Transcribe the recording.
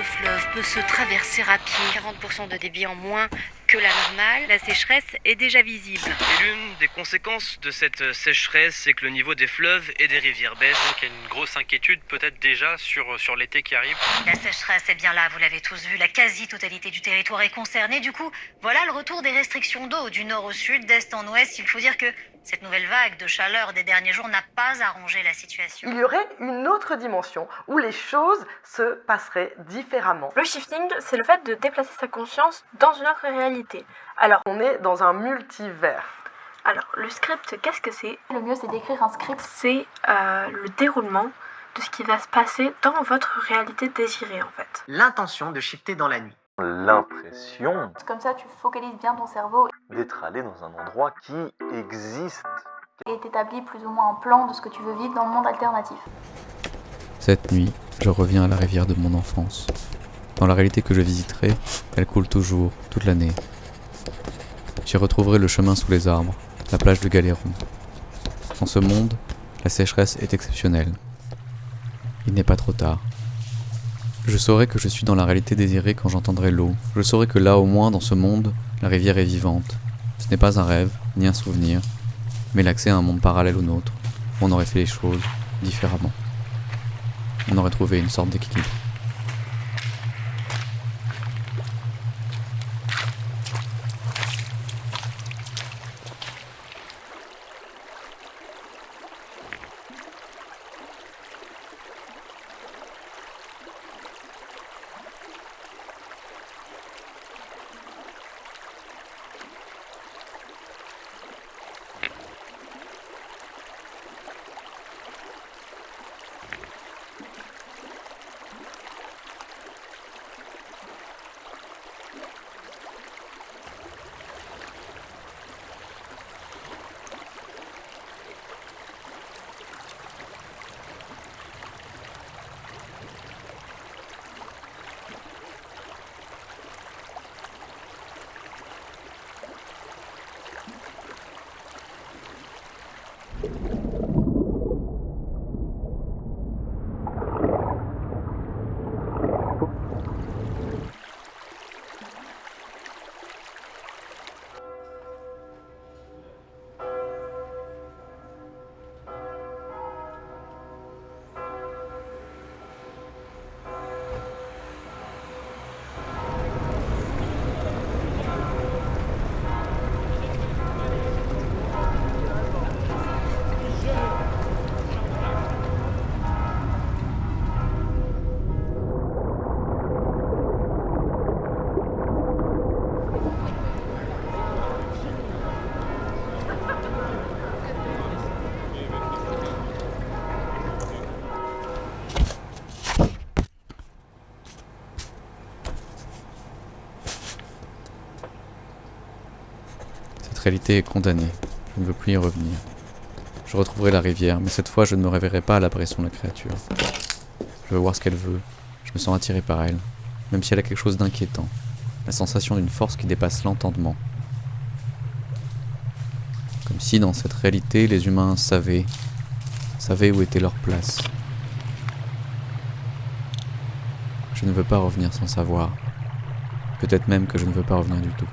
le fleuve peut se traverser à pied, 40% de débit en moins que la normale, la sécheresse est déjà visible. Et l'une des conséquences de cette sécheresse, c'est que le niveau des fleuves et des rivières baisse. Donc il y a une grosse inquiétude peut-être déjà sur, sur l'été qui arrive. La sécheresse est bien là, vous l'avez tous vu, la quasi-totalité du territoire est concernée. Du coup, voilà le retour des restrictions d'eau du nord au sud, d'est en ouest. Il faut dire que cette nouvelle vague de chaleur des derniers jours n'a pas arrangé la situation. Il y aurait une autre dimension où les choses se passeraient différemment. Le shifting, c'est le fait de déplacer sa conscience dans une autre réalité. Alors, On est dans un multivers. alors le script, qu'est-ce que c'est? Le mieux, c'est d'écrire un script. C'est euh, le déroulement de ce qui va se passer dans votre réalité désirée en fait. L'intention de shifter dans la nuit. L'impression Comme ça, tu focalises bien ton cerveau d'être allé dans un endroit qui existe. et t'établis plus ou moins un plan de ce que tu veux vivre dans le monde alternatif. Cette nuit, je reviens à la rivière de mon enfance. Dans la réalité que je visiterai, elle coule toujours, toute l'année. J'y retrouverai le chemin sous les arbres, la plage de Galéron. Dans ce monde, la sécheresse est exceptionnelle. Il n'est pas trop tard. Je saurai que je suis dans la réalité désirée quand j'entendrai l'eau. Je saurai que là, au moins, dans ce monde, la rivière est vivante. Ce n'est pas un rêve, ni un souvenir, mais l'accès à un monde parallèle au nôtre, on aurait fait les choses différemment. On aurait trouvé une sorte d'équilibre. Réalité est condamnée. Je ne veux plus y revenir. Je retrouverai la rivière, mais cette fois je ne me réveillerai pas à la pression de la créature. Je veux voir ce qu'elle veut. Je me sens attiré par elle, même si elle a quelque chose d'inquiétant. La sensation d'une force qui dépasse l'entendement. Comme si dans cette réalité les humains savaient, savaient où était leur place. Je ne veux pas revenir sans savoir. Peut-être même que je ne veux pas revenir du tout.